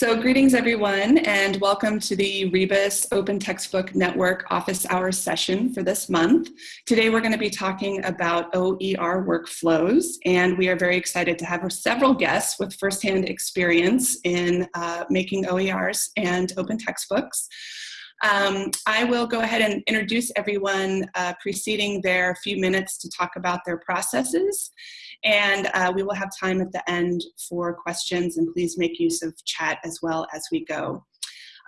So greetings everyone and welcome to the Rebus Open Textbook Network office hours session for this month. Today we're going to be talking about OER workflows and we are very excited to have several guests with firsthand experience in uh, making OERs and open textbooks. Um, I will go ahead and introduce everyone uh, preceding their few minutes to talk about their processes. And uh, we will have time at the end for questions and please make use of chat as well as we go.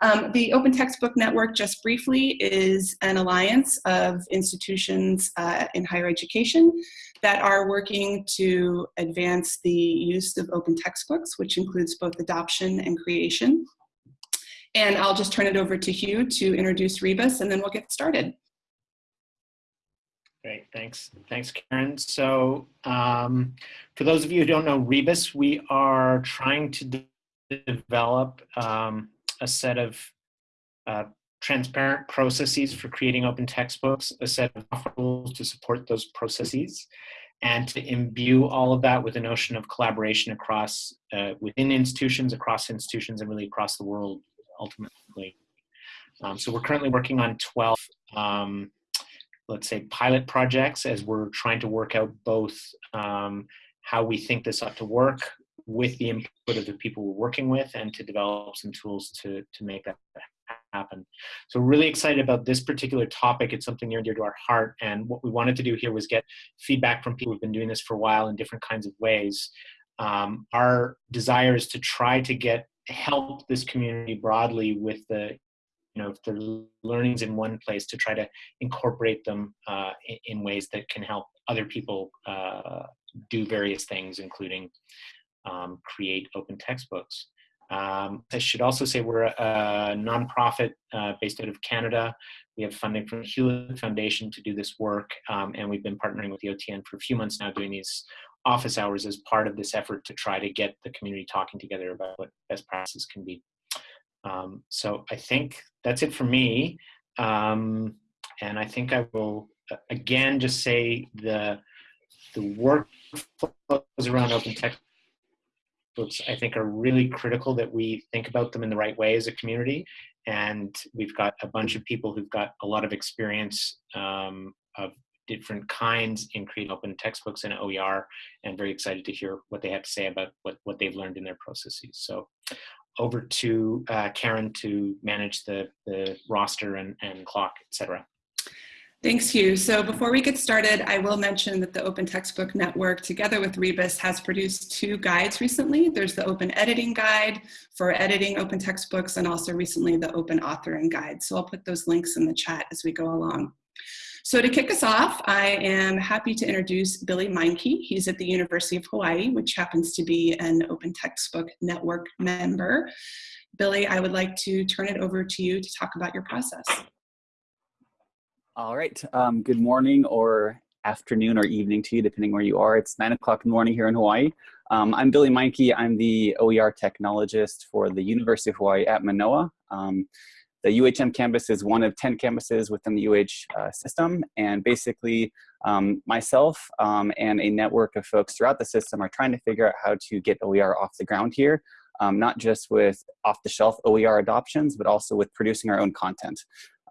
Um, the Open Textbook Network, just briefly, is an alliance of institutions uh, in higher education that are working to advance the use of open textbooks, which includes both adoption and creation. And I'll just turn it over to Hugh to introduce Rebus and then we'll get started. Great, thanks. Thanks, Karen. So um, for those of you who don't know Rebus, we are trying to de develop um, a set of uh, transparent processes for creating open textbooks, a set of rules to support those processes, and to imbue all of that with a notion of collaboration across, uh, within institutions, across institutions, and really across the world ultimately. Um, so we're currently working on 12, um, let's say, pilot projects as we're trying to work out both um, how we think this ought to work with the input of the people we're working with and to develop some tools to, to make that happen. So really excited about this particular topic. It's something near and dear to our heart. And what we wanted to do here was get feedback from people who've been doing this for a while in different kinds of ways. Um, our desire is to try to get help this community broadly with the you know if the learnings in one place to try to incorporate them uh, in, ways that can help other people uh, do various things including um, create open textbooks um, I should also say we're a, a nonprofit uh, based out of Canada. We have funding from Hewlett Foundation to do this work, um, and we've been partnering with the OTN for a few months now doing these office hours as part of this effort to try to get the community talking together about what best practices can be. Um, so I think that's it for me. Um, and I think I will, again, just say the, the workflows around open textbooks, I think are really critical that we think about them in the right way as a community. And we've got a bunch of people who've got a lot of experience um, of different kinds in creating open textbooks and OER and very excited to hear what they have to say about what, what they've learned in their processes. So over to uh, Karen to manage the, the roster and, and clock, etc. Thanks, Hugh. So before we get started, I will mention that the Open Textbook Network, together with Rebus, has produced two guides recently. There's the Open Editing Guide for editing open textbooks and also recently the Open Authoring Guide. So I'll put those links in the chat as we go along. So to kick us off, I am happy to introduce Billy Meinke. He's at the University of Hawaii, which happens to be an Open Textbook Network member. Billy, I would like to turn it over to you to talk about your process. All right, um, good morning or afternoon or evening to you, depending where you are. It's nine o'clock in the morning here in Hawaii. Um, I'm Billy Meinke. I'm the OER technologist for the University of Hawaii at Manoa. Um, the UHM campus is one of 10 campuses within the UH uh, system. And basically, um, myself um, and a network of folks throughout the system are trying to figure out how to get OER off the ground here, um, not just with off-the-shelf OER adoptions, but also with producing our own content.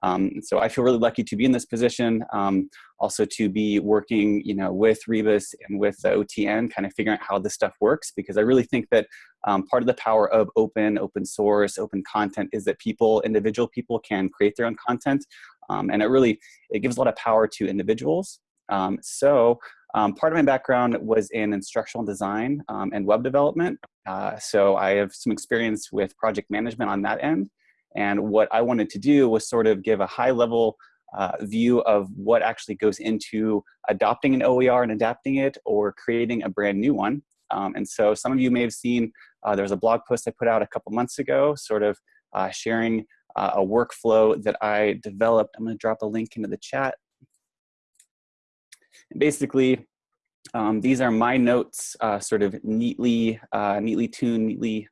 Um, so I feel really lucky to be in this position, um, also to be working, you know, with Rebus and with the OTN, kind of figuring out how this stuff works, because I really think that um, part of the power of open, open source, open content is that people, individual people can create their own content, um, and it really, it gives a lot of power to individuals. Um, so um, part of my background was in instructional design and web development, uh, so I have some experience with project management on that end. And what I wanted to do was sort of give a high level uh, view of what actually goes into adopting an OER and adapting it or creating a brand new one. Um, and so some of you may have seen, uh, there was a blog post I put out a couple months ago, sort of uh, sharing uh, a workflow that I developed. I'm gonna drop a link into the chat. And basically, um, these are my notes, uh, sort of neatly, uh, neatly tuned, neatly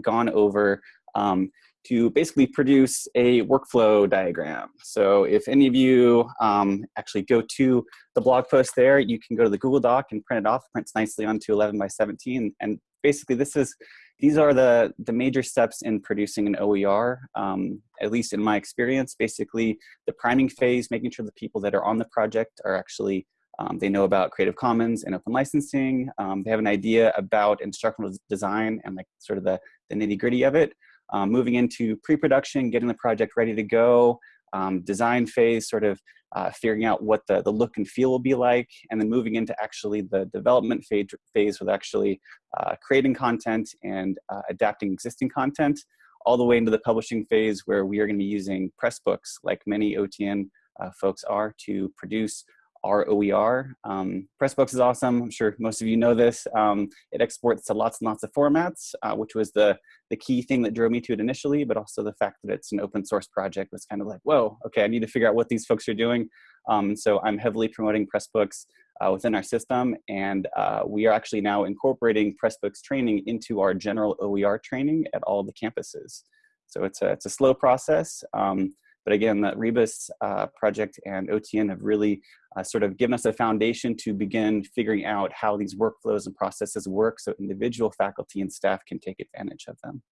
gone over um, to basically produce a workflow diagram. So if any of you um, actually go to the blog post there, you can go to the Google Doc and print it off. Prints nicely onto 11 by 17. And basically this is these are the, the major steps in producing an OER, um, at least in my experience. Basically, the priming phase, making sure the people that are on the project are actually, um, they know about Creative Commons and open licensing. Um, they have an idea about instructional design and like sort of the, the nitty gritty of it. Um, moving into pre-production, getting the project ready to go, um, design phase, sort of uh, figuring out what the, the look and feel will be like, and then moving into actually the development phase, phase with actually uh, creating content and uh, adapting existing content, all the way into the publishing phase where we are going to be using Pressbooks, like many OTN uh, folks are, to produce our OER. Um, Pressbooks is awesome. I'm sure most of you know this. Um, it exports to lots and lots of formats, uh, which was the, the key thing that drove me to it initially, but also the fact that it's an open source project was kind of like, whoa, okay, I need to figure out what these folks are doing. Um, so I'm heavily promoting Pressbooks uh, within our system, and uh, we are actually now incorporating Pressbooks training into our general OER training at all the campuses. So it's a, it's a slow process. Um, but again, the Rebus uh, project and OTN have really uh, sort of given us a foundation to begin figuring out how these workflows and processes work so individual faculty and staff can take advantage of them.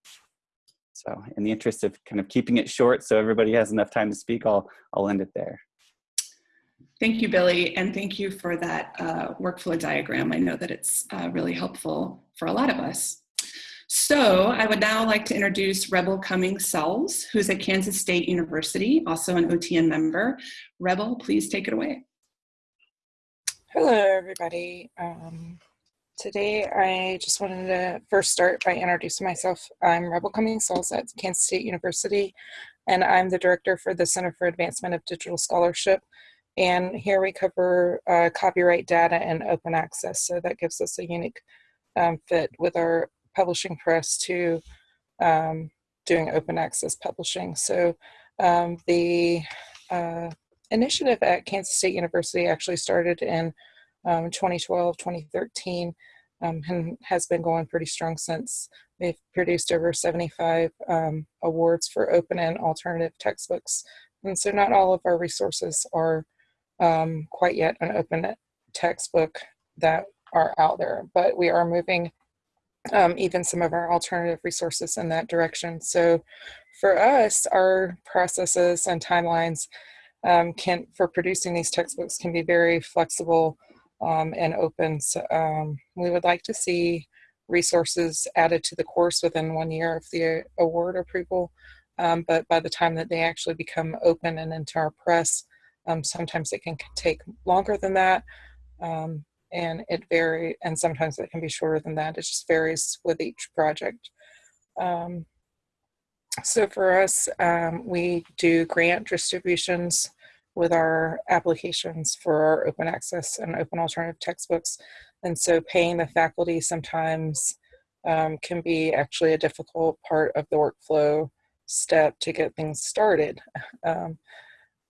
So in the interest of kind of keeping it short so everybody has enough time to speak, I'll, I'll end it there. Thank you, Billy, and thank you for that uh, workflow diagram. I know that it's uh, really helpful for a lot of us. So I would now like to introduce Rebel Cummings Sells, who's at Kansas State University, also an OTN member. Rebel, please take it away. Hello, everybody. Um, today, I just wanted to first start by introducing myself. I'm Rebel Cummings Sells at Kansas State University, and I'm the director for the Center for Advancement of Digital Scholarship. And here we cover uh, copyright data and open access. So that gives us a unique um, fit with our publishing press to um, doing open access publishing. So um, the uh, initiative at Kansas State University actually started in um, 2012, 2013, um, and has been going pretty strong since. They've produced over 75 um, awards for open and alternative textbooks. And so not all of our resources are um, quite yet an open textbook that are out there, but we are moving um, even some of our alternative resources in that direction. So for us, our processes and timelines um, can for producing these textbooks can be very flexible um, and open. So, um, we would like to see resources added to the course within one year of the award approval. Um, but by the time that they actually become open and into our press, um, sometimes it can take longer than that. And it vary and sometimes it can be shorter than that it just varies with each project. Um, so for us um, we do grant distributions with our applications for our open access and open alternative textbooks. And so paying the faculty sometimes um, can be actually a difficult part of the workflow step to get things started. Um,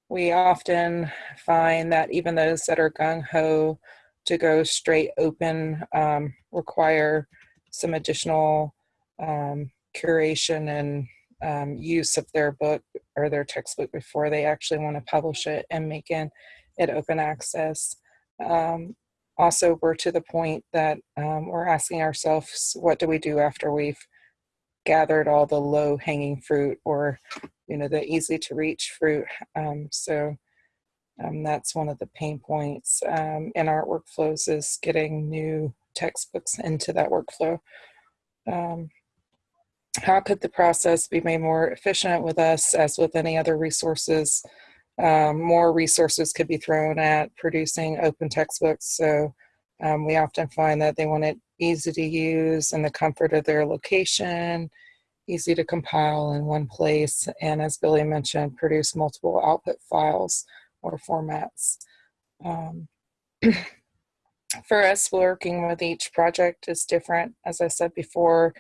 we often find that even those that are gung-ho to go straight open um, require some additional um, curation and um, use of their book or their textbook before they actually want to publish it and make it, it open access. Um, also, we're to the point that um, we're asking ourselves, what do we do after we've gathered all the low hanging fruit or, you know, the easy to reach fruit? Um, so um, that's one of the pain points um, in our workflows is getting new textbooks into that workflow. Um, how could the process be made more efficient with us as with any other resources? Um, more resources could be thrown at producing open textbooks. So um, we often find that they want it easy to use in the comfort of their location, easy to compile in one place, and as Billy mentioned, produce multiple output files or formats. Um, for us, working with each project is different. As I said before,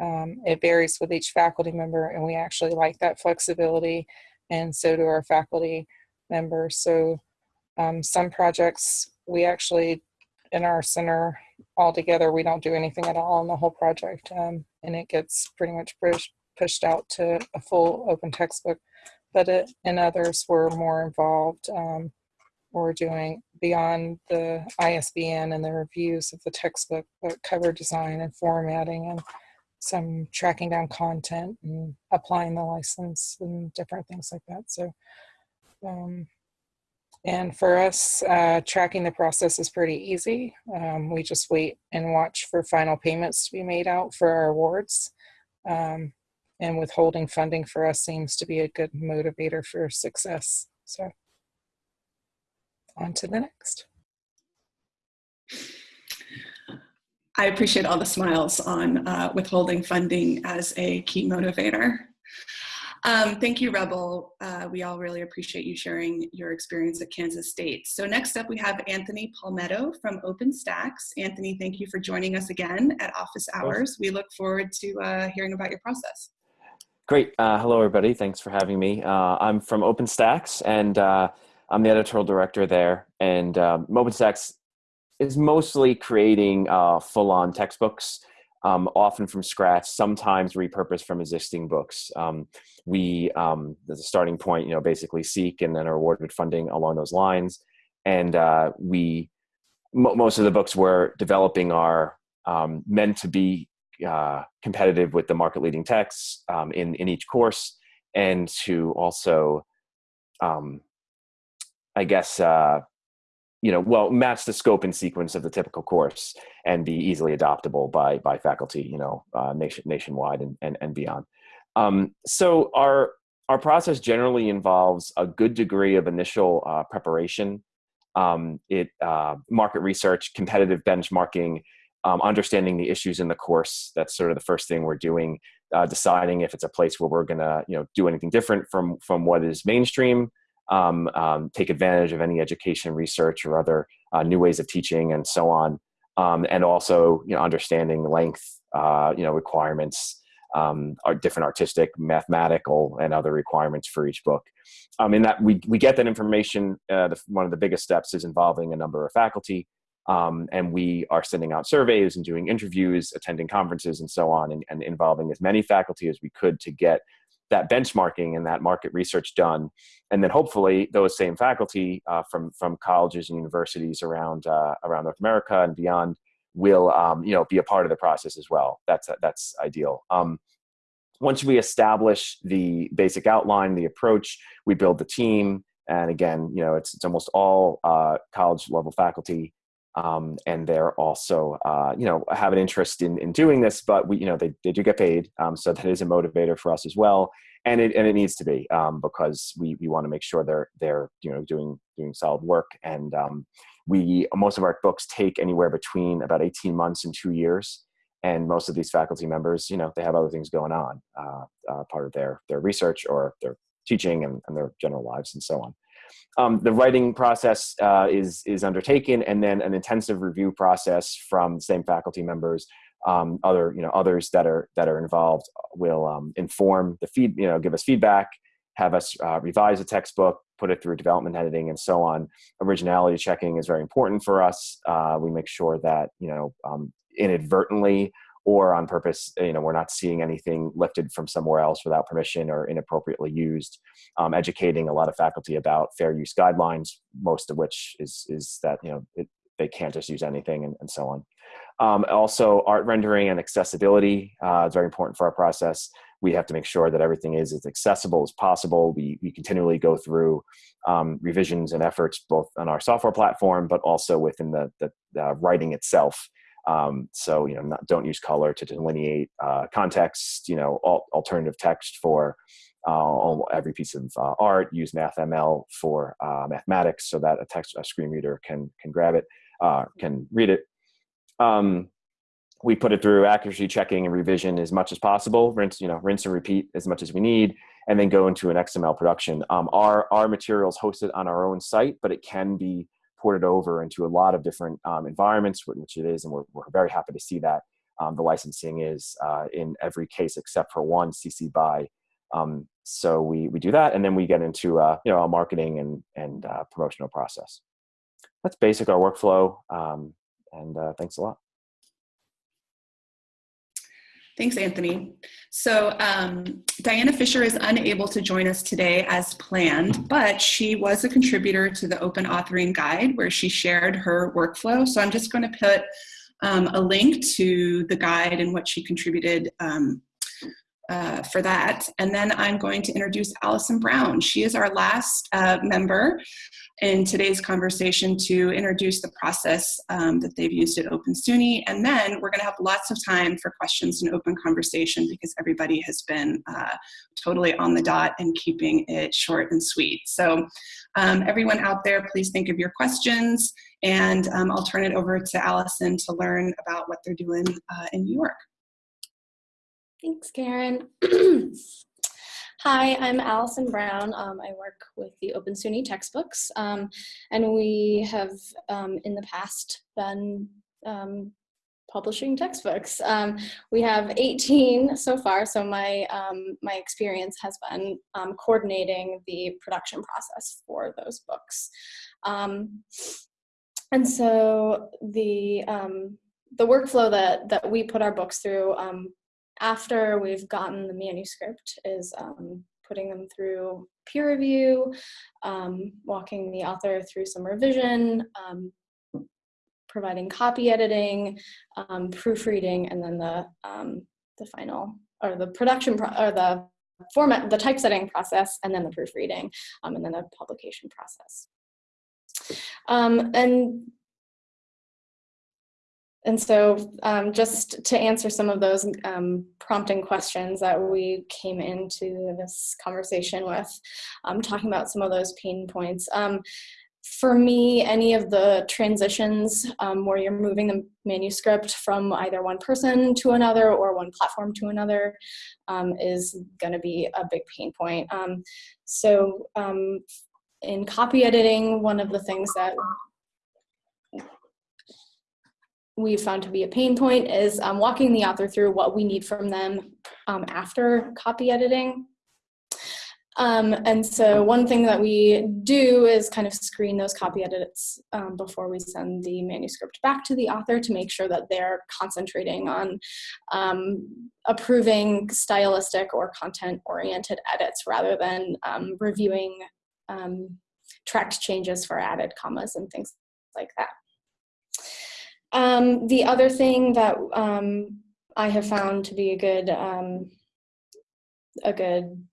um, it varies with each faculty member, and we actually like that flexibility, and so do our faculty members. So um, some projects we actually, in our center altogether, we don't do anything at all on the whole project, um, and it gets pretty much pushed, pushed out to a full open textbook but it, in others we're more involved. Um, we're doing beyond the ISBN and the reviews of the textbook, but cover design and formatting and some tracking down content and applying the license and different things like that. So, um, and for us, uh, tracking the process is pretty easy. Um, we just wait and watch for final payments to be made out for our awards. Um, and withholding funding for us seems to be a good motivator for success. So on to the next. I appreciate all the smiles on uh, withholding funding as a key motivator. Um, thank you, Rebel. Uh, we all really appreciate you sharing your experience at Kansas State. So next up, we have Anthony Palmiotto from OpenStax. Anthony, thank you for joining us again at office hours. We look forward to uh, hearing about your process. Great. Uh, hello, everybody. Thanks for having me. Uh, I'm from OpenStax, and uh, I'm the editorial director there. And um, OpenStax is mostly creating uh, full-on textbooks um, often from scratch, sometimes repurposed from existing books. Um, we, um, as a starting point, you know, basically seek and then are awarded funding along those lines. And uh, we, most of the books we're developing are um, meant to be uh, competitive with the market leading texts um, in, in each course and to also, um, I guess, uh, you know, well, match the scope and sequence of the typical course and be easily adoptable by by faculty, you know, uh, nation nationwide and and, and beyond. Um, so our our process generally involves a good degree of initial uh, preparation. Um, it uh, market research, competitive benchmarking, um, understanding the issues in the course. That's sort of the first thing we're doing. Uh, deciding if it's a place where we're gonna, you know, do anything different from from what is mainstream um, um, take advantage of any education research or other uh, new ways of teaching and so on. Um, and also, you know, understanding length, uh, you know, requirements, um, are different artistic, mathematical, and other requirements for each book. Um, in that we, we get that information, uh, the, one of the biggest steps is involving a number of faculty, um, and we are sending out surveys and doing interviews, attending conferences, and so on, and, and involving as many faculty as we could to get that benchmarking and that market research done. And then hopefully those same faculty uh, from, from colleges and universities around, uh, around North America and beyond will um, you know, be a part of the process as well. That's, that's ideal. Um, once we establish the basic outline, the approach, we build the team. And again, you know, it's, it's almost all uh, college level faculty um, and they're also uh, you know have an interest in, in doing this but we you know they, they do get paid um, so that is a motivator for us as well. And it, and it needs to be um, because we, we want to make sure they're they're you know doing doing solid work. And um, we most of our books take anywhere between about 18 months and two years. And most of these faculty members you know they have other things going on uh, uh, part of their their research or their teaching and, and their general lives and so on um, the writing process uh, is, is undertaken and then an intensive review process from the same faculty members um, other you know others that are that are involved will um, inform the feed you know give us feedback have us uh, revise a textbook put it through development editing and so on. Originality checking is very important for us. Uh, we make sure that you know um, inadvertently or on purpose, you know, we're not seeing anything lifted from somewhere else without permission or inappropriately used. Um, educating a lot of faculty about fair use guidelines, most of which is, is that, you know, it, they can't just use anything and, and so on. Um, also, art rendering and accessibility uh, is very important for our process. We have to make sure that everything is as accessible as possible. We, we continually go through um, revisions and efforts both on our software platform, but also within the, the, the writing itself um, so, you know, not, don't use color to delineate uh, context, you know, al alternative text for uh, every piece of uh, art, use MathML for uh, mathematics so that a text, a screen reader can, can grab it, uh, can read it. Um, we put it through accuracy checking and revision as much as possible, rinse, you know, rinse and repeat as much as we need, and then go into an XML production. Um, our, our materials hosted on our own site, but it can be ported over into a lot of different um, environments, which it is, and we're, we're very happy to see that. Um, the licensing is uh, in every case except for one CC BY. Um, so we, we do that, and then we get into uh, you know a marketing and, and uh, promotional process. That's basic our workflow, um, and uh, thanks a lot. Thanks, Anthony. So um, Diana Fisher is unable to join us today as planned, but she was a contributor to the Open Authoring Guide where she shared her workflow. So I'm just going to put um, a link to the guide and what she contributed um, uh, for that. And then I'm going to introduce Allison Brown. She is our last uh, member in today's conversation to introduce the process um, that they've used at Open SUNY. And then we're gonna have lots of time for questions and open conversation because everybody has been uh, totally on the dot and keeping it short and sweet. So um, everyone out there, please think of your questions and um, I'll turn it over to Allison to learn about what they're doing uh, in New York. Thanks, Karen. Hi, I'm Allison Brown. Um, I work with the Open SUNY textbooks, um, and we have um, in the past been um, publishing textbooks. Um, we have 18 so far, so my, um, my experience has been coordinating the production process for those books. and so the, the workflow that, that we put our books through after we've gotten the manuscript is um, putting them through peer review, um, walking the author through some revision, um, providing copy editing, um, proofreading, and then the, um, the final, or the production, or the format, the typesetting process, and then the proofreading, um, and then the publication process. and and so um, just to answer some of those um, prompting questions that we came into this conversation with, um, talking about some of those pain points. Um, for me, any of the transitions um, where you're moving the manuscript from either one person to another or one platform to another um, is going to be a big pain point. so in copy editing, one of the things that we've found to be a pain point is um, walking the author through what we need from them um, after copy editing. Um, and so one thing that we do is kind of screen those copy edits um, before we send the manuscript back to the author to make sure that they're concentrating on um, approving stylistic or content-oriented edits rather than um, reviewing tracked changes for added commas and things like that. Um, the other thing that um, I have found to be a good um, a good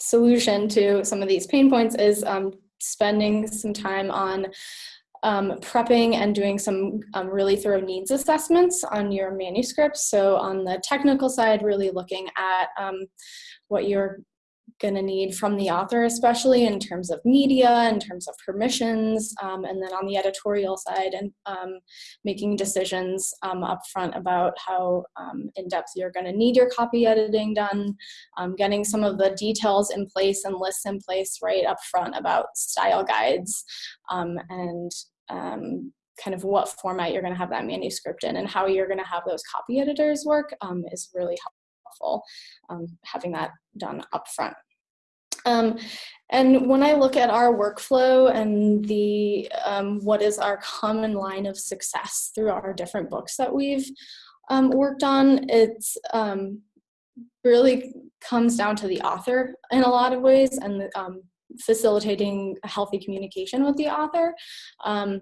solution to some of these pain points is um, spending some time on um, prepping and doing some um, really thorough needs assessments on your manuscripts. So on the technical side, really looking at what your going to need from the author, especially in terms of media, in terms of permissions, um, and then on the editorial side, and um, making decisions um, upfront about how um, in-depth you're going to need your copy editing done, um, getting some of the details in place and lists in place right up front about style guides, um, and kind of what format you're going to have that manuscript in and how you're going to have those copy editors work is really helpful um, having that done up front. Um, and when I look at our workflow and the um, what is our common line of success through our different books that we've um, worked on, it's um, really comes down to the author in a lot of ways and um, facilitating healthy communication with the author. Um,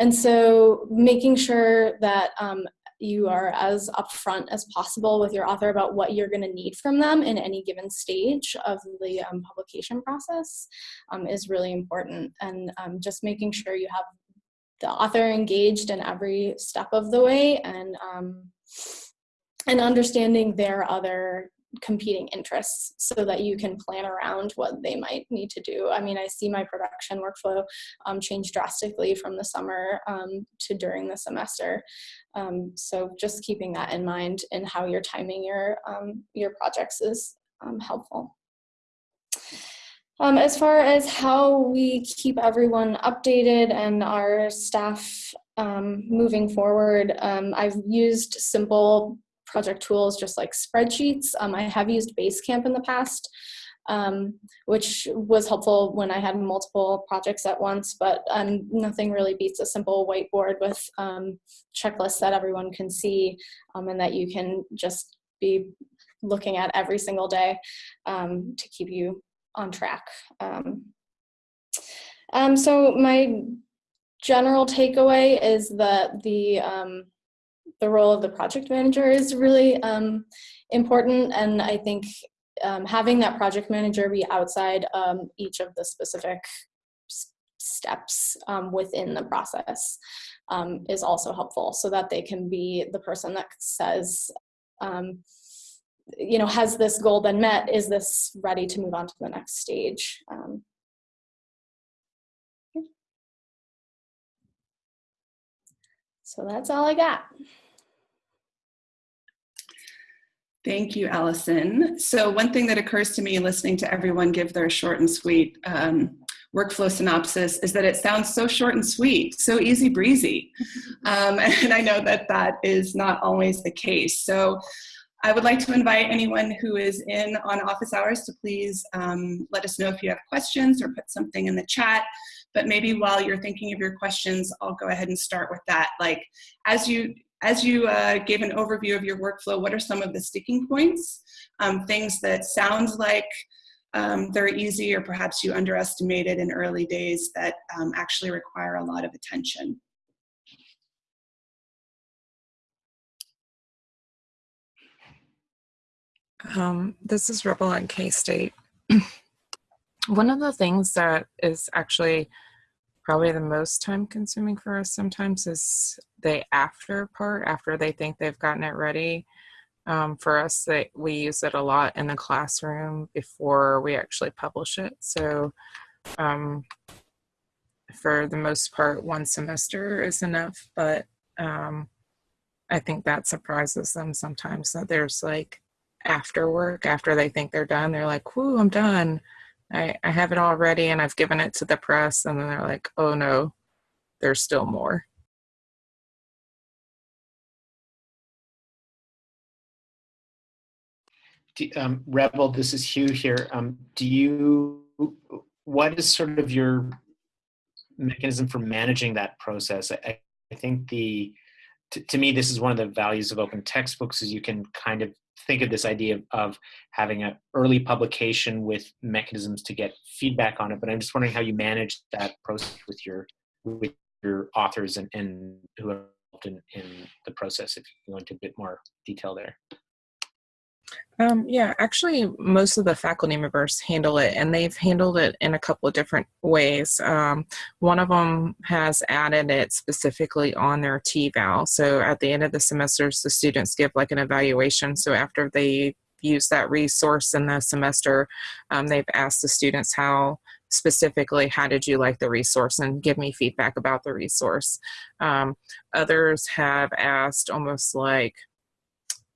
and so making sure that you are as upfront as possible with your author about what you're going to need from them in any given stage of the um, publication process um, is really important. And um, just making sure you have the author engaged in every step of the way and um, and understanding their other competing interests so that you can plan around what they might need to do. I mean, I see my production workflow um, change drastically from the summer um, to during the semester. Um, so just keeping that in mind and how you're timing your, um, your projects is um, helpful. Um, as far as how we keep everyone updated and our staff um, moving forward, um, I've used simple project tools just like spreadsheets. Um, I have used Basecamp in the past, um, which was helpful when I had multiple projects at once, but um, nothing really beats a simple whiteboard with um, checklists that everyone can see um, and that you can just be looking at every single day um, to keep you on track. so my general takeaway is that the the role of the project manager is really um, important, and I think um, having that project manager be outside um, each of the specific steps um, within the process um, is also helpful so that they can be the person that says, um, you know, has this goal been met? Is this ready to move on to the next stage? Um, so that's all I got. Thank you, Allison. So one thing that occurs to me listening to everyone give their short and sweet um, workflow synopsis is that it sounds so short and sweet, so easy breezy. Um, and I know that that is not always the case. So I would like to invite anyone who is in on office hours to please um, let us know if you have questions or put something in the chat. But maybe while you're thinking of your questions, I'll go ahead and start with that. Like as you as you uh, gave an overview of your workflow, what are some of the sticking points? Um, things that sounds like um, they're easy or perhaps you underestimated in early days that um, actually require a lot of attention. Um, this is Rebel on K-State. One of the things that is actually probably the most time consuming for us sometimes is the after part after they think they've gotten it ready. Um, for us that we use it a lot in the classroom before we actually publish it. So um, for the most part one semester is enough but um, i think that surprises them sometimes that there's like after work after they think they're done they're like whoo i'm done I, I have it all ready and I've given it to the press, and then they're like, oh no, there's still more. Um, Rebel, this is Hugh here. Um, do you, what is sort of your mechanism for managing that process? I, I think the, to, to me, this is one of the values of open textbooks is you can kind of think of this idea of, having an early publication with mechanisms to get feedback on it. But I'm just wondering how you manage that process with your with your authors and, and who are involved in, in the process. If you go into a bit more detail there. Um, yeah, actually, most of the faculty members handle it, and they've handled it in a couple of different ways. Um, one of them has added it specifically on their TEVAL. So at the end of the semesters, the students give like an evaluation. So after they use that resource in the semester, um, they've asked the students how specifically how did you like the resource and give me feedback about the resource. Um, others have asked almost like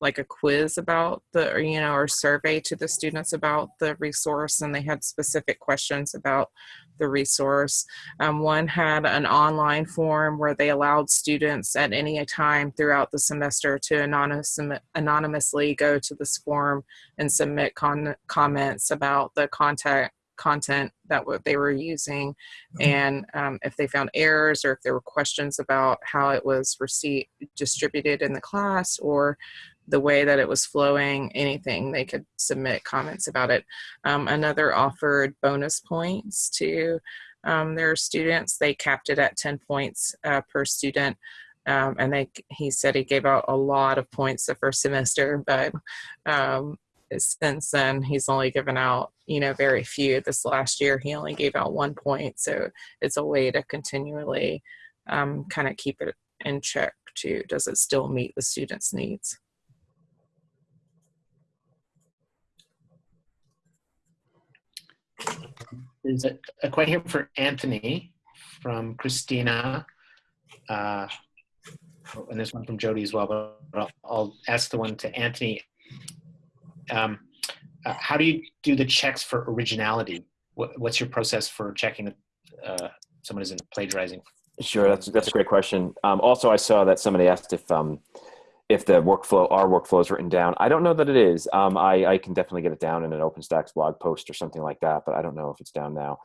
like a quiz about the or, you know or survey to the students about the resource and they had specific questions about the resource um, one had an online form where they allowed students at any time throughout the semester to anonymous, anonymously go to this form and submit con- comments about the content content that they were using mm-hmm. and um, if they found errors or if there were questions about how it was received distributed in the class or the way that it was flowing, anything, they could submit comments about it. Um, another offered bonus points to um, their students. They capped it at 10 points uh, per student. Um, and they, he said he gave out a lot of points the first semester, but um, since then he's only given out, you know, very few. This last year he only gave out one point. So it's a way to continually um, kind of keep it in check too. Does it still meet the students' needs? There's a, a question here for Anthony from Christina. Uh, oh, and this one from Jody as well, but I'll, I'll ask the one to Anthony. Um, uh, how do you do the checks for originality? What, what's your process for checking that uh, someone isn't plagiarizing? Sure, that's that's a great question. Um, also, I saw that somebody asked if um, if the workflow, our workflow is written down. I don't know that it is. Um, I, I can definitely get it down in an OpenStax blog post or something like that, but I don't know if it's down now.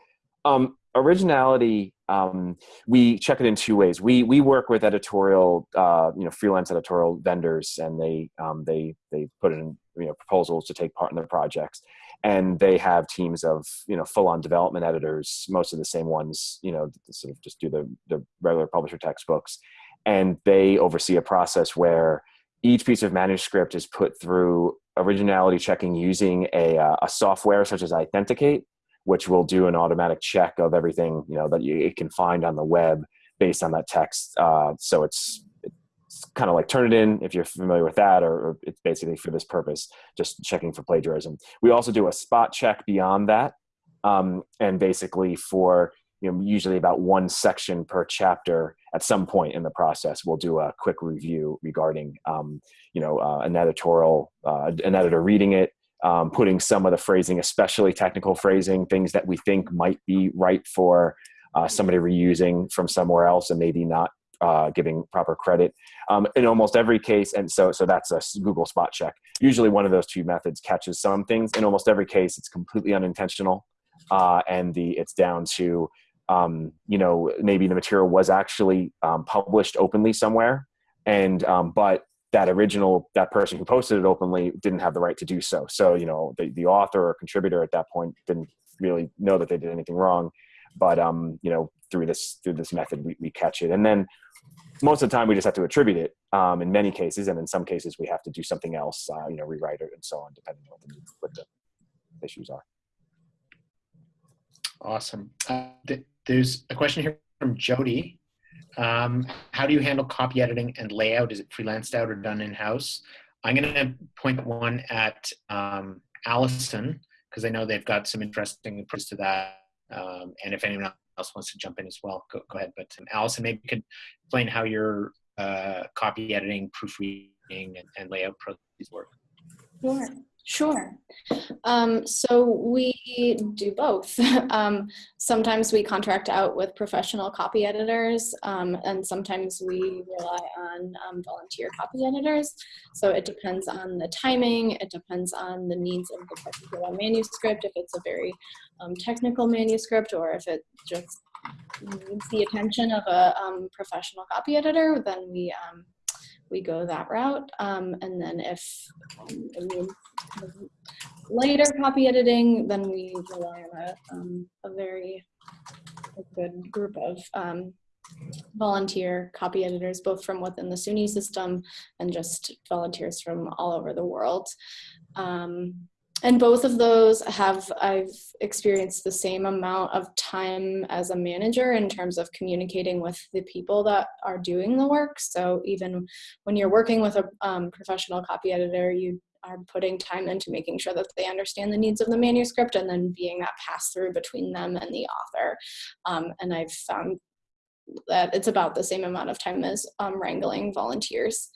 Um, originality, um, we check it in two ways. We we work with editorial, uh, you know, freelance editorial vendors, and they um, they they put in you know proposals to take part in their projects, and they have teams of you know full-on development editors most of the same ones you know sort of just do the, the regular publisher textbooks and they oversee a process where each piece of manuscript is put through originality checking using a, uh, a software such as iThenticate, which will do an automatic check of everything you know that you, it can find on the web based on that text. Uh, so it's, it's kind of like Turnitin if you're familiar with that, or, or it's basically for this purpose, just checking for plagiarism. We also do a spot check beyond that, um, and basically for you know usually about one section per chapter at some point in the process we'll do a quick review regarding um, you know uh, an editorial uh, an editor reading it um, putting some of the phrasing especially technical phrasing things that we think might be right for uh, somebody reusing from somewhere else and maybe not uh, giving proper credit um, in almost every case. And so so that's a google spot check. Usually one of those two methods catches some things. In almost every case it's completely unintentional uh, and the it's down to um, you know, maybe the material was actually um, published openly somewhere, and um, but that original that person who posted it openly didn't have the right to do so. So you know, the the author or contributor at that point didn't really know that they did anything wrong, but um, you know, through this through this method, we, we catch it, and then most of the time we just have to attribute it um, in many cases, and in some cases we have to do something else, uh, you know, rewrite it and so on, depending on what the, what the issues are. Awesome. Uh, there's a question here from Jody. Um, how do you handle copy editing and layout? Is it freelanced out or done in-house? I'm going to point one at um, Allison because I know they've got some interesting approaches to that. Um, and if anyone else wants to jump in as well, go, go ahead. But um, Allison, maybe you could explain how your uh, copy editing, proofreading, and, and layout processes work. Sure. Sure. Um, so we do both. um, sometimes we contract out with professional copy editors, um, and sometimes we rely on um, volunteer copy editors. So it depends on the timing, it depends on the needs of the particular manuscript, if it's a very um, technical manuscript or if it just needs the attention of a um, professional copy editor, then we we go that route. Um, and then if um, later copy editing, then we rely on a, um, a very good group of um, volunteer copy editors, both from within the SUNY system and just volunteers from all over the world. Um, and both of those have I've experienced the same amount of time as a manager in terms of communicating with the people that are doing the work. So even when you're working with a um, professional copy editor, you are putting time into making sure that they understand the needs of the manuscript and then being that pass through between them and the author. Um, and I've found that it's about the same amount of time as um, wrangling volunteers.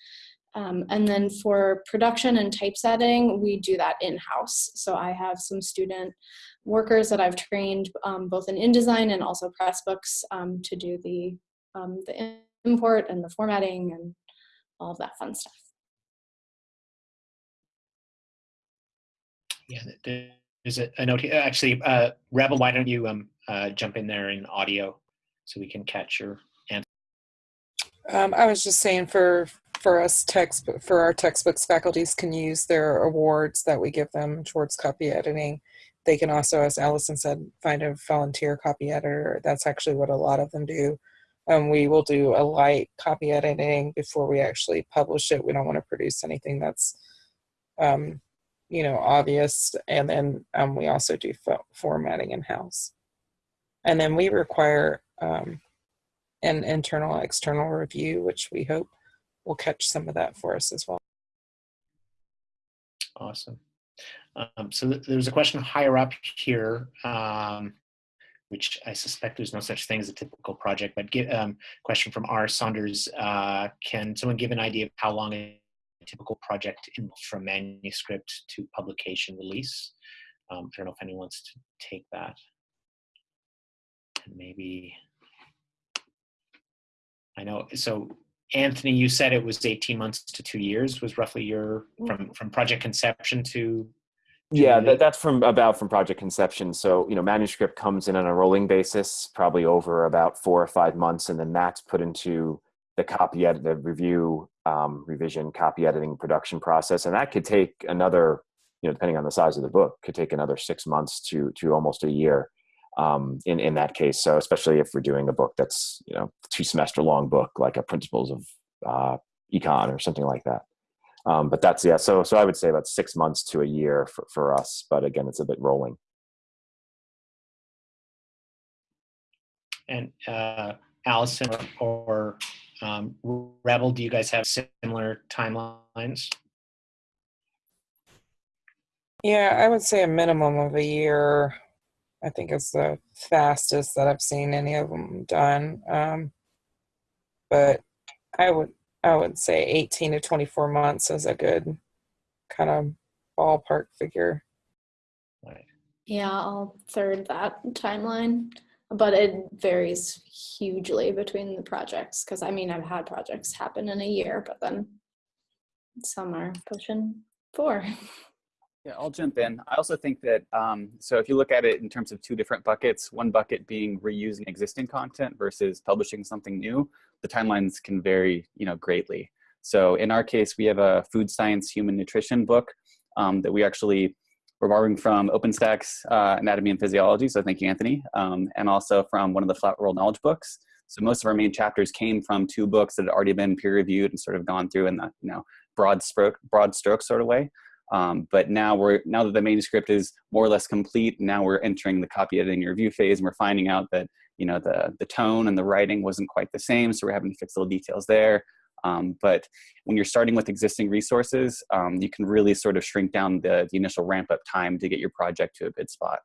Um, and then for production and typesetting, we do that in-house. So I have some student workers that I've trained um, both in InDesign and also Pressbooks um, to do the, um, the import and the formatting and all of that fun stuff. Yeah, there's a, a note here. Actually, uh, Rebel, why don't you um, uh, jump in there in audio so we can catch your answer? Um, I was just saying for for us text for our textbooks faculties can use their awards that we give them towards copy editing. They can also as allison said find a volunteer copy editor. That's actually what a lot of them do. Um, we will do a light copy editing before we actually publish it. We don't want to produce anything that's um, you know obvious. And then um, we also do formatting in house and then we require um, an internal external review which we hope will catch some of that for us as well. Awesome. Um, so th there's a question higher up here, um, which I suspect there's no such thing as a typical project, but get, um, question from R. Saunders, uh, can someone give an idea of how long a typical project from manuscript to publication release? Um, I don't know if anyone wants to take that. And maybe, I know, so Anthony, you said it was 18 months to two years was roughly your from from project conception to yeah that, that's from about from project conception. So you know manuscript comes in on a rolling basis probably over about four or five months and then that's put into the copy edit the review um, revision copy editing production process. And that could take another you know, depending on the size of the book, could take another six months to to almost a year um, in in that case. So especially if we're doing a book that's you know two semester long book like a Principles of uh, Econ or something like that. Um, but that's yeah. So so I would say about six months to a year for for us. But again, it's a bit rolling. And uh, Allison or um, Rebel, do you guys have similar timelines? Yeah, I would say a minimum of a year. I think it's the fastest that I've seen any of them done. Um, but I would I would say 18 to 24 months is a good kind of ballpark figure. Right. Yeah, I'll third that timeline, but it varies hugely between the projects because I mean, I've had projects happen in a year, but then some are pushing four. Yeah, I'll jump in. I also think that, um, so if you look at it in terms of two different buckets, one bucket being reusing existing content versus publishing something new, the timelines can vary, you know, greatly. So in our case, we have a food science human nutrition book um, that we actually we're borrowing from OpenStax uh, Anatomy and Physiology, so thank you, Anthony, um, and also from one of the Flat World Knowledge books. So most of our main chapters came from two books that had already been peer reviewed and sort of gone through in the you know broad stroke broad stroke sort of way. Um, but now we're now that the manuscript is more or less complete, now we're entering the copy editing review phase, and we're finding out that you know the the tone and the writing wasn't quite the same, so we're having to fix little details there. Um, but when you're starting with existing resources, um, you can really sort of shrink down the, the initial ramp up time to get your project to a good spot.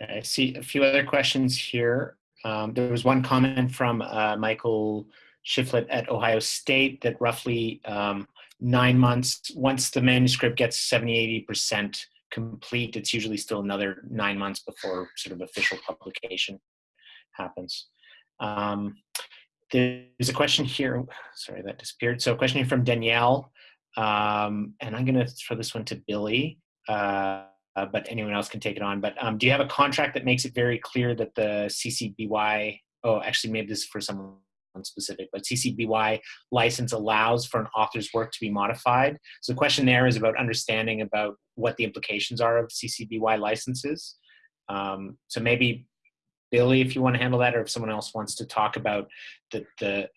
Okay, I see a few other questions here. Um, there was one comment from uh, Michael Shiflett at Ohio State that roughly um, nine months, once the manuscript gets 70, 80% complete, it's usually still another nine months before sort of official publication happens. Um, there's a question here, sorry, that disappeared. So a question here from Danielle, um, and I'm gonna throw this one to Billy, uh, but anyone else can take it on. But um, do you have a contract that makes it very clear that the CC BY, oh, actually maybe this is for someone specific, but CC BY license allows for an author's work to be modified. So the question there is about understanding about what the implications are of CC BY licenses. Um, so maybe Billy, if you want to handle that, or if someone else wants to talk about the, the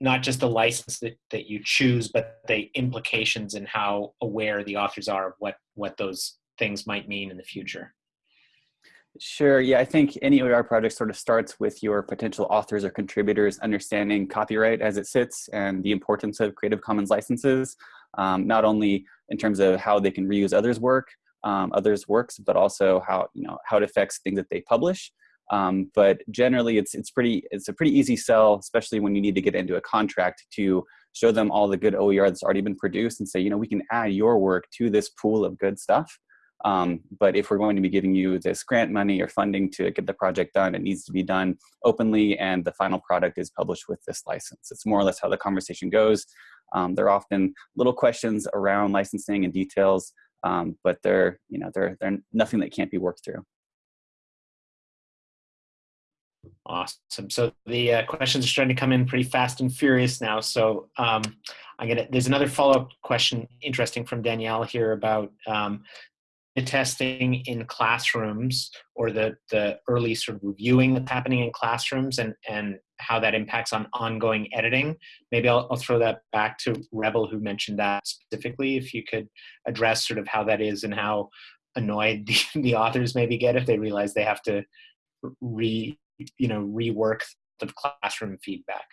not just the license that, that you choose, but the implications and how aware the authors are of what, what those things might mean in the future. Sure. Yeah, I think any OER project sort of starts with your potential authors or contributors understanding copyright as it sits and the importance of Creative Commons licenses, um, not only in terms of how they can reuse others' work, um, others' works, but also how you know how it affects things that they publish. Um, but generally, it's it's pretty it's a pretty easy sell, especially when you need to get into a contract to show them all the good OER that's already been produced and say, you know, we can add your work to this pool of good stuff. Um, but if we're going to be giving you this grant money or funding to get the project done, it needs to be done openly and the final product is published with this license. It's more or less how the conversation goes. Um, there are often little questions around licensing and details, um, but they're, you know, they're, they're nothing that can't be worked through. Awesome. So the uh, questions are starting to come in pretty fast and furious now. So um, I'm gonna. There's another follow-up question, interesting from Danielle here about um, testing in classrooms or the, the early sort of reviewing that's happening in classrooms and, and how that impacts on ongoing editing. Maybe I'll, I'll throw that back to Rebel who mentioned that specifically, if you could address sort of how that is and how annoyed the, the authors maybe get if they realize they have to re, you know, rework the classroom feedback.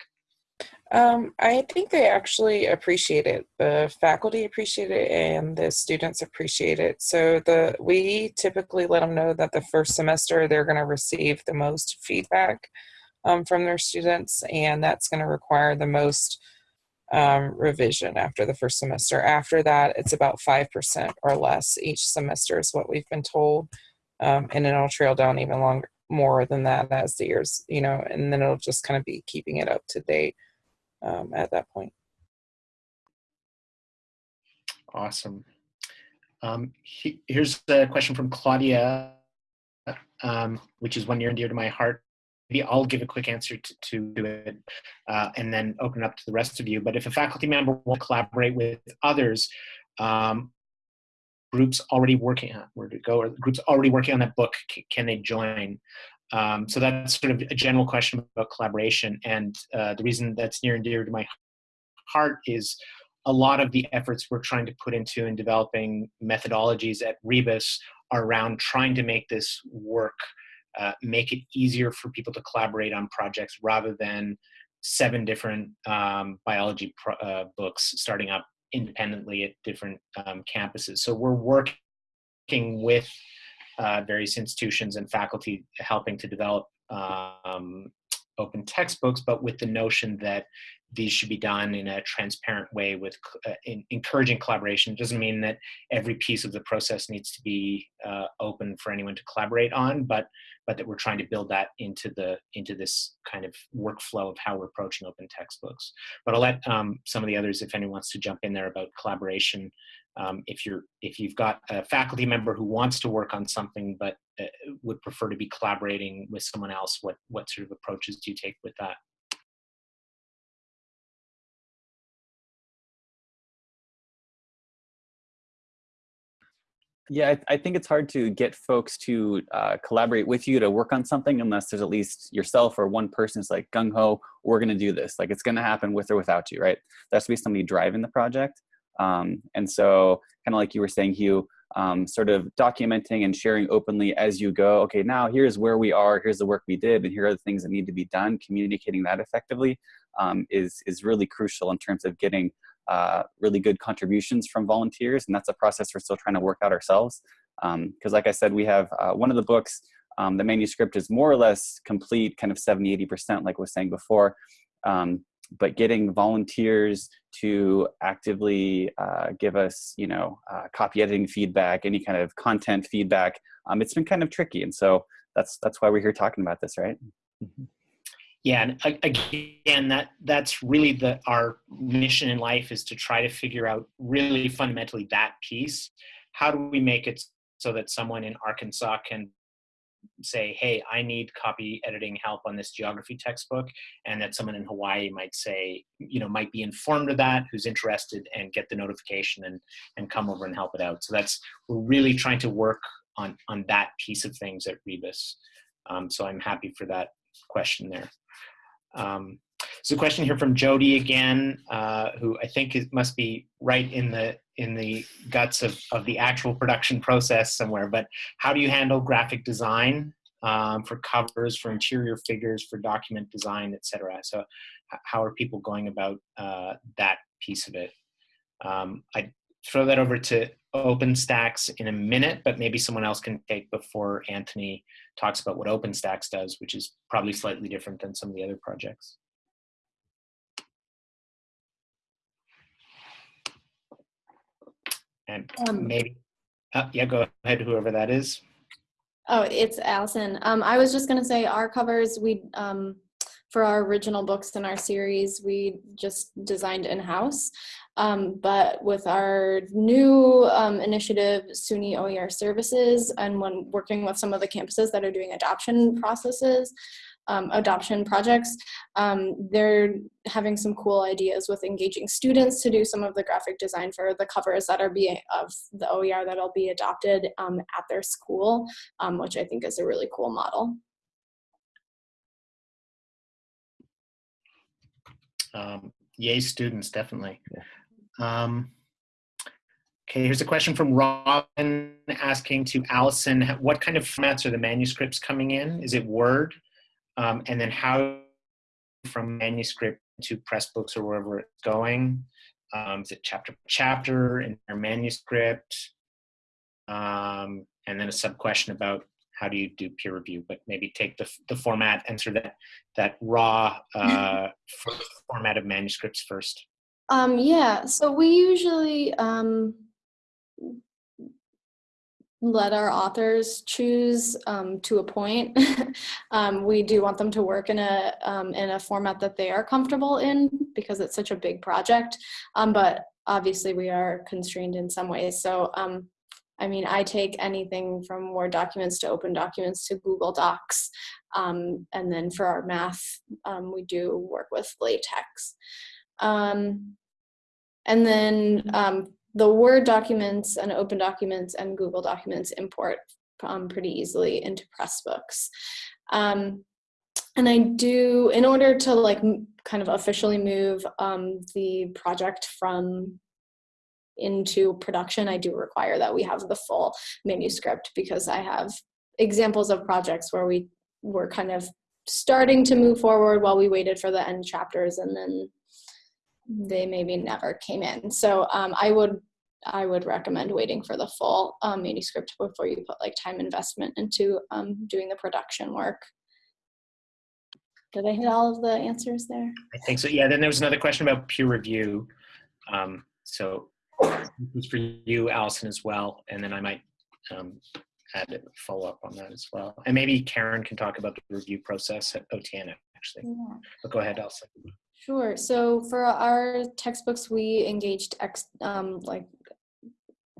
Um, I think they actually appreciate it. The faculty appreciate it, and the students appreciate it. So the we typically let them know that the first semester they're going to receive the most feedback um, from their students, and that's going to require the most um, revision after the first semester. After that, it's about five percent or less each semester is what we've been told, um, and it'll trail down even longer more than that as the years, you know, and then it'll just kind of be keeping it up to date um, at that point. Awesome. Um, he, here's a question from Claudia, um, which is one near and dear to my heart. maybe I'll give a quick answer to, to it uh, and then open up to the rest of you. But if a faculty member will collaborate with others, um, groups already working on where to go or groups already working on that book can they join um, so that's sort of a general question about collaboration and uh, the reason that's near and dear to my heart is a lot of the efforts we're trying to put into in developing methodologies at rebus are around trying to make this work uh, make it easier for people to collaborate on projects rather than seven different um, biology uh, books starting up independently at different um, campuses. So we're working with uh, various institutions and faculty helping to develop um, open textbooks, but with the notion that these should be done in a transparent way with uh, in, encouraging collaboration. It doesn't mean that every piece of the process needs to be uh, open for anyone to collaborate on, but but that we're trying to build that into the into this kind of workflow of how we're approaching open textbooks. But I'll let um, some of the others, if anyone wants to jump in there about collaboration, um, if you're if you've got a faculty member who wants to work on something but uh, would prefer to be collaborating with someone else, what what sort of approaches do you take with that? Yeah, I, I, think it's hard to get folks to uh, collaborate with you to work on something unless there's at least yourself or one person is like gung ho, we're going to do this. Like it's going to happen with or without you, right? There has to be somebody driving the project. Um, and so, kind of like you were saying, Hugh, um, sort of documenting and sharing openly as you go. Okay, now here's where we are. Here's the work we did, and here are the things that need to be done. Communicating that effectively um, is is really crucial in terms of getting uh, really good contributions from volunteers, and that's a process we're still trying to work out ourselves. Because, um, like I said, we have uh, one of the books. Um, the manuscript is more or less complete, kind of 70, 80%, like I was saying before. Um, but getting volunteers to actively uh, give us, you know, uh, copy editing feedback, any kind of content feedback, um, it's been kind of tricky. And so that's that's why we're here talking about this, right? Mm-hmm. Yeah, and again, that that's really the our mission in life is to try to figure out really fundamentally that piece. How do we make it so that someone in Arkansas can say, hey, I need copy editing help on this geography textbook, and that someone in Hawaii might say, you know, might be informed of that, who's interested, and get the notification and and come over and help it out. So that's we're really trying to work on on that piece of things at Rebus. Um, so I'm happy for that question there. Um, so a question here from Jody again, uh, who I think it must be right in the in the guts of, of the actual production process somewhere, but how do you handle graphic design um, for covers, for interior figures, for document design, etc. So how are people going about uh, that piece of it? Um, I'd throw that over to OpenStax in a minute, but maybe someone else can take before Anthony talks about what OpenStax does, which is probably slightly different than some of the other projects. And um, maybe, uh, yeah, go ahead, whoever that is. Oh, it's Allison. Um, I was just going to say our covers, we, um, for our original books in our series, we just designed in-house. Um, but with our new um, initiative, SUNY OER Services, and when working with some of the campuses that are doing adoption processes, um, adoption projects. Um, they're having some cool ideas with engaging students to do some of the graphic design for the covers that are being of the OER that'll be adopted um, at their school, um, which I think is a really cool model. Um, yay, students, definitely. Um, Okay, here's a question from Robin asking to Allison, what kind of formats are the manuscripts coming in? Is it Word? um, and then how from manuscript to Pressbooks or wherever it's going. Um, is it chapter chapter in our manuscript? Um, and then a sub question about how do you do peer review, but maybe take the, the format, answer that, that raw uh, format of manuscripts first. Um, yeah, so we usually um, let our authors choose um, to a point. um, we do want them to work in a um, in a format that they are comfortable in because it's such a big project. Um, but obviously, we are constrained in some ways. So I mean, I take anything from Word documents to Open documents to Google Docs. And then for our math, we do work with LaTeX. Um, and then um, the Word documents and Open documents and Google documents import um, pretty easily into Pressbooks. Um, and I do, in order to like kind of officially move um, the project from into production, I do require that we have the full manuscript because I have examples of projects where we were kind of starting to move forward while we waited for the end chapters and then they maybe never came in. So um, I would I would recommend waiting for the full um, manuscript before you put like time investment into um, doing the production work. Did I hit all of the answers there? I think so. Yeah. Then there was another question about peer review. Um, so this for you, Allison, as well, and then I might um, add a follow up on that as well. And maybe Karen can talk about the review process at OTN actually. Yeah. But go ahead, Allison. Sure. So for our textbooks, we engaged ex, um, like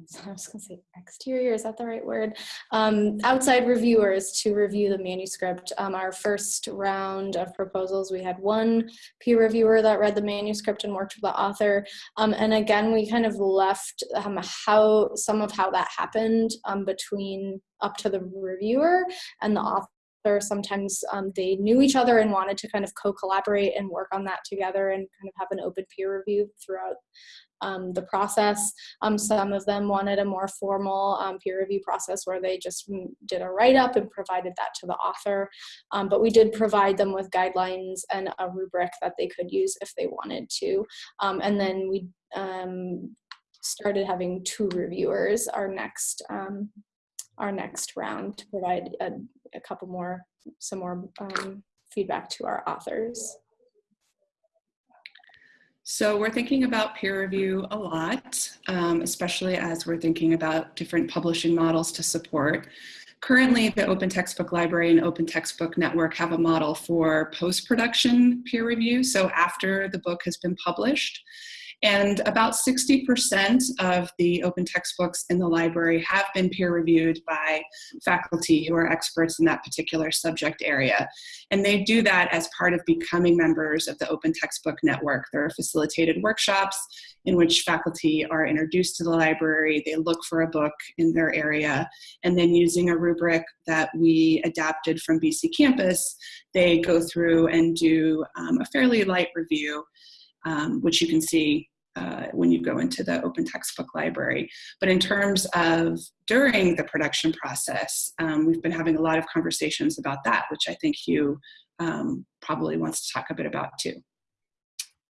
I was going to say exterior, is that the right word? Um, outside reviewers to review the manuscript. Um, our first round of proposals, we had one peer reviewer that read the manuscript and worked with the author. Um, and again, we kind of left um, how some of how that happened um, between up to the reviewer and the author sometimes um, they knew each other and wanted to kind of co-collaborate and work on that together and kind of have an open peer review throughout um, the process. Um, some of them wanted a more formal um, peer review process where they just did a write-up and provided that to the author. Um, but we did provide them with guidelines and a rubric that they could use if they wanted to. Um, and then we um, started having two reviewers our next our next round to provide a, a couple more some more feedback to our authors. So we're thinking about peer review a lot, um, especially as we're thinking about different publishing models to support. Currently, the Open Textbook Library and Open Textbook Network have a model for post-production peer review, so after the book has been published. And about 60% of the open textbooks in the library have been peer reviewed by faculty who are experts in that particular subject area. And they do that as part of becoming members of the Open Textbook Network. There are facilitated workshops in which faculty are introduced to the library, they look for a book in their area, and then using a rubric that we adapted from BC Campus, they go through and do um, a fairly light review um, which you can see uh, when you go into the open textbook library. But in terms of during the production process, um, we've been having a lot of conversations about that, which I think Hugh um, probably wants to talk a bit about too.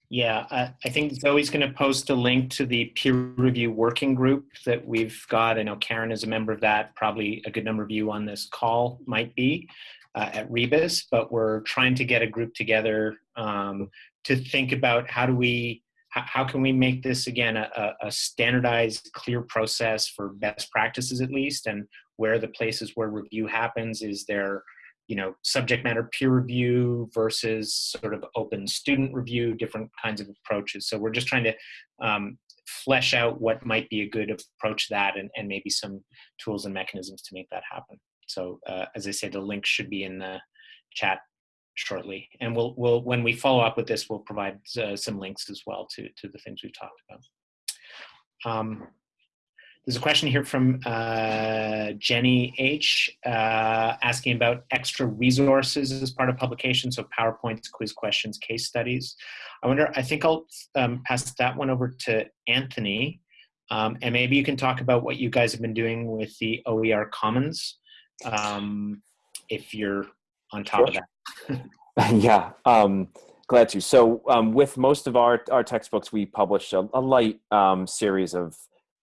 Yeah, I, I think Zoe's going to post a link to the peer review working group that we've got. I know Karen is a member of that. Probably a good number of you on this call might be uh, at Rebus, but we're trying to get a group together um, to think about how do we how can we make this again a, a, standardized clear process for best practices at least? And where the places where review happens? Is there you know subject matter peer review versus sort of open student review different kinds of approaches? So we're just trying to um, flesh out what might be a good approach to that and, and maybe some tools and mechanisms to make that happen. So uh, as i say the link should be in the chat shortly. And we'll, we'll when we follow up with this, we'll provide uh, some links as well to, to the things we've talked about. Um, there's a question here from uh, Jenny H. Uh, asking about extra resources as part of publication, so PowerPoints, quiz questions, case studies. I wonder, I think I'll um, pass that one over to Anthony, um, and maybe you can talk about what you guys have been doing with the OER Commons, um, if you're on top sure. of that. yeah, um, glad to. So um, with most of our, our textbooks, we publish a, a light um, series of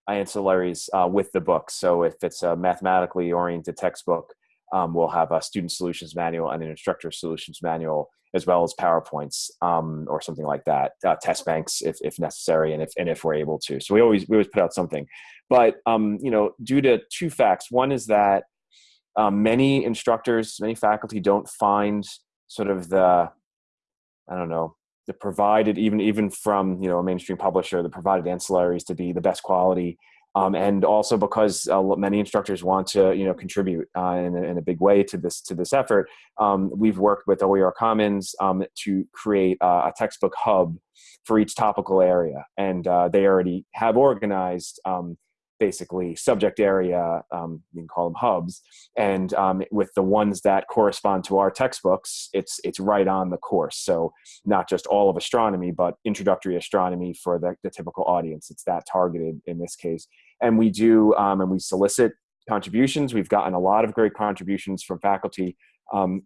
ancillaries uh, with the book. So if it's a mathematically oriented textbook, um, we'll have a student solutions manual and an instructor solutions manual, as well as PowerPoints um, or something like that, uh, test banks if, if necessary and if, and if we're able to. So we always, we always put out something. But, um, you know, due to two facts, one is that um, many instructors, many faculty don't find sort of the, I don't know, the provided even even from you know a mainstream publisher, the provided ancillaries to be the best quality Um, and also because uh, many instructors want to, you know, contribute uh, in, a, in, a, big way to this to this effort, um, we've worked with OER Commons um, to create uh, a textbook hub for each topical area, and uh, they already have organized um, basically subject area, um, you can call them hubs, and um, with the ones that correspond to our textbooks, it's it's right on the course. So not just all of astronomy, but introductory astronomy for the, the typical audience. It's that targeted in this case, and we do um, and we solicit contributions. We've gotten a lot of great contributions from faculty. Um,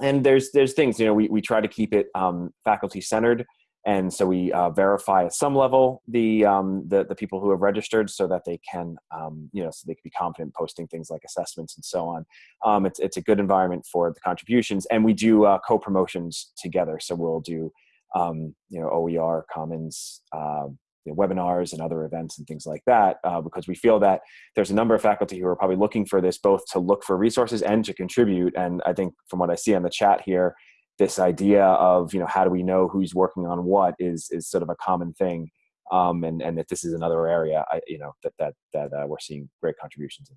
and there's there's things you know we, we try to keep it um, faculty centered and so we uh, verify at some level the, um, the, the people who have registered so that they can um, you know so they can be confident posting things like assessments and so on. Um, it's, it's a good environment for the contributions and we do uh, co-promotions together. So we'll do um, you know oer commons uh, you know, webinars and other events and things like that uh, because we feel that there's a number of faculty who are probably looking for this both to look for resources and to contribute. And i think from what i see on the chat here this idea of you know how do we know who's working on what is is sort of a common thing um, and and that this is another area I, you know that that that uh, we're seeing great contributions in.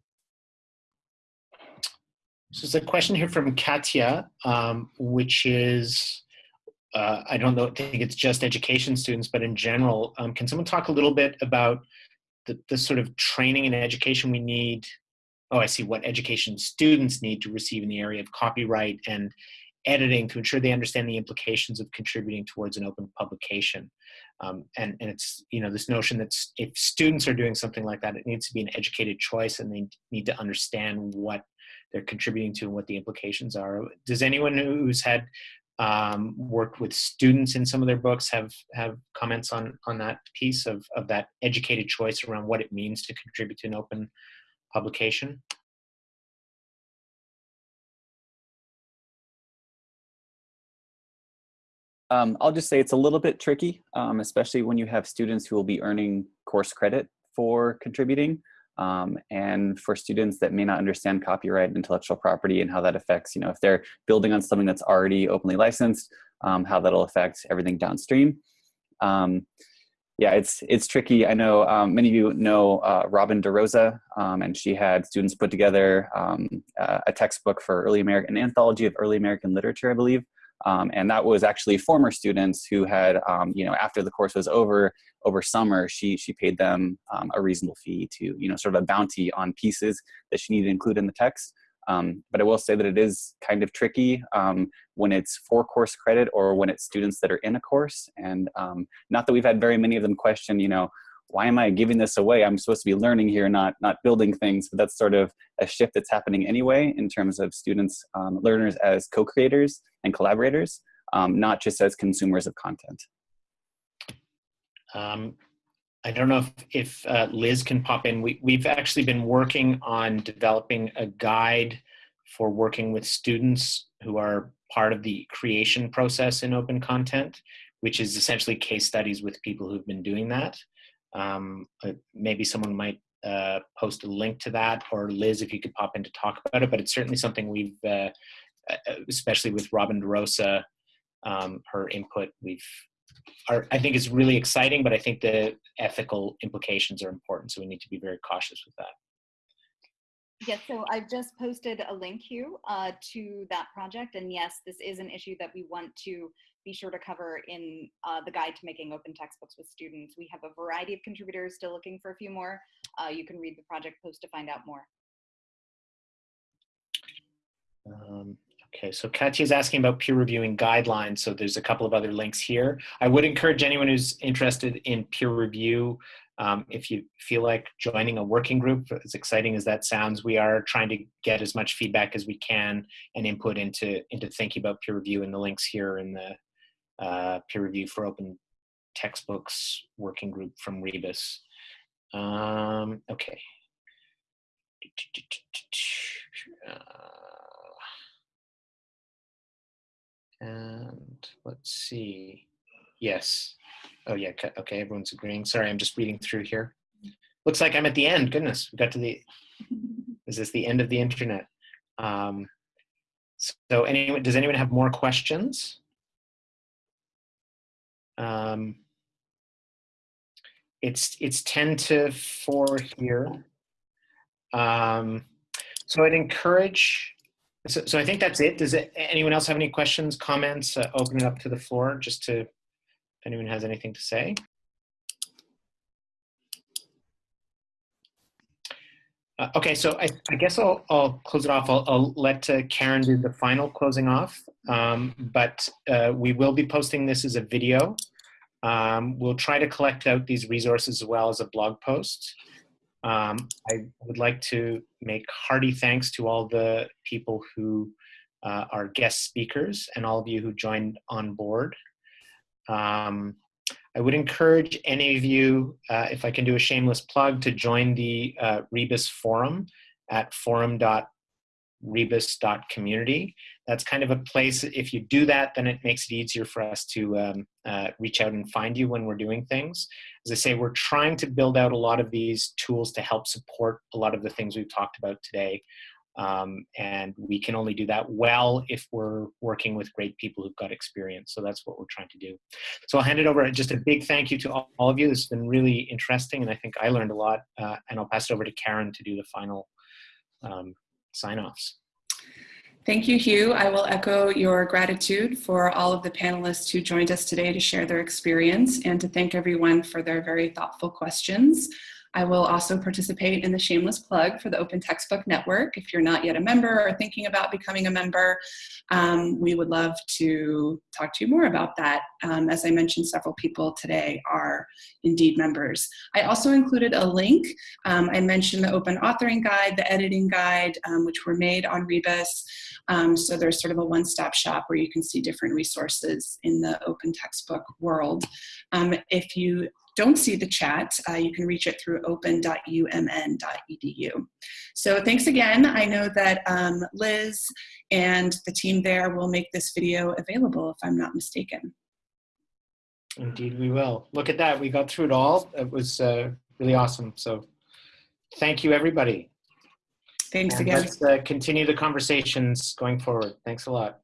So there's a question here from Katya, um, which is uh, I don't know, think it's just education students, but in general, um, can someone talk a little bit about the, the sort of training and education we need? Oh, I see what education students need to receive in the area of copyright and editing to ensure they understand the implications of contributing towards an open publication. Um, and, and it's, you know, this notion that if students are doing something like that, it needs to be an educated choice and they need to understand what they're contributing to and what the implications are. Does anyone who's had um, worked with students in some of their books have have comments on on that piece of, of that educated choice around what it means to contribute to an open publication? Um, I'll just say it's a little bit tricky, um, especially when you have students who will be earning course credit for contributing. Um, and for students that may not understand copyright and intellectual property and how that affects, you know, if they're building on something that's already openly licensed, um, how that'll affect everything downstream. Um, yeah, it's it's tricky. I know um, many of you know uh, Robin DeRosa, and she had students put together uh, a textbook for early American, an anthology of early American literature, I believe, um, and that was actually former students who had, um, you know, after the course was over, over summer, she, she paid them um, a reasonable fee to, you know, sort of a bounty on pieces that she needed to include in the text. Um, but I will say that it is kind of tricky um, when it's for course credit or when it's students that are in a course. And um, not that we've had very many of them question, you know, why am I giving this away? I'm supposed to be learning here, not not building things. But that's sort of a shift that's happening anyway in terms of students, um, learners as co-creators and collaborators, um, not just as consumers of content. Um, I don't know if, if uh, Liz can pop in. We, we've actually been working on developing a guide for working with students who are part of the creation process in open content, which is essentially case studies with people who've been doing that. Um, uh, maybe someone might uh, post a link to that, or Liz, if you could pop in to talk about it. But it's certainly something we've, uh, uh especially with Robin DeRosa, um, her input, we've. Are, I think is really exciting, but I think the ethical implications are important, so we need to be very cautious with that. Yes, so I've just posted a link here uh, to that project, and yes, this is an issue that we want to be sure to cover in uh, the guide to making open textbooks with students. We have a variety of contributors still looking for a few more. Uh, you can read the project post to find out more. Um, okay, so Katya is asking about peer reviewing guidelines. So there's a couple of other links here. I would encourage anyone who's interested in peer review, um, if you feel like joining a working group, as exciting as that sounds, we are trying to get as much feedback as we can and input into, into thinking about peer review and the links here in the, uh, peer review for open textbooks working group from Rebus. Um, okay. Uh, and let's see. Yes. Oh yeah. Okay. Everyone's agreeing. Sorry, I'm just reading through here. Looks like I'm at the end. Goodness, we got to the. Is this the end of the internet? Um, so, anyone, does anyone have more questions? Um, it's it's 10 to 4 here. Um, so I'd encourage, so, so I think that's it. Does it, anyone else have any questions, comments? Uh, open it up to the floor just to, if anyone has anything to say. Uh, okay, so I, I guess I'll, I'll close it off. I'll, I'll let uh, Karen do the final closing off, um, but uh, we will be posting this as a video. Um, we'll try to collect out these resources as well as a blog post. Um, I would like to make hearty thanks to all the people who uh, are guest speakers and all of you who joined on board. Um, I would encourage any of you, uh, if I can do a shameless plug, to join the uh, Rebus forum at forum.rebus.community. That's kind of a place, if you do that, then it makes it easier for us to um, uh, reach out and find you when we're doing things. As I say, we're trying to build out a lot of these tools to help support a lot of the things we've talked about today. Um, and we can only do that well if we're working with great people who've got experience. So that's what we're trying to do. So I'll hand it over. Just a big thank you to all, all of you. This has been really interesting, and I think I learned a lot. Uh, and I'll pass it over to Karen to do the final um, sign-offs. Thank you, Hugh. I will echo your gratitude for all of the panelists who joined us today to share their experience and to thank everyone for their very thoughtful questions. I will also participate in the shameless plug for the Open Textbook Network. If you're not yet a member or thinking about becoming a member, um, we would love to talk to you more about that. Um, as I mentioned, several people today are indeed members. I also included a link. Um, I mentioned the Open Authoring Guide, the Editing Guide, um, which were made on Rebus. Um, so there's sort of a one-stop shop where you can see different resources in the open textbook world. Um, if you don't see the chat, uh, you can reach it through open.umn.edu. So thanks again. I know that um, Liz and the team there will make this video available if I'm not mistaken. Indeed, we will. Look at that. We got through it all. It was uh, really awesome. So thank you, everybody. Thanks And again. Let's uh, continue the conversations going forward. Thanks a lot.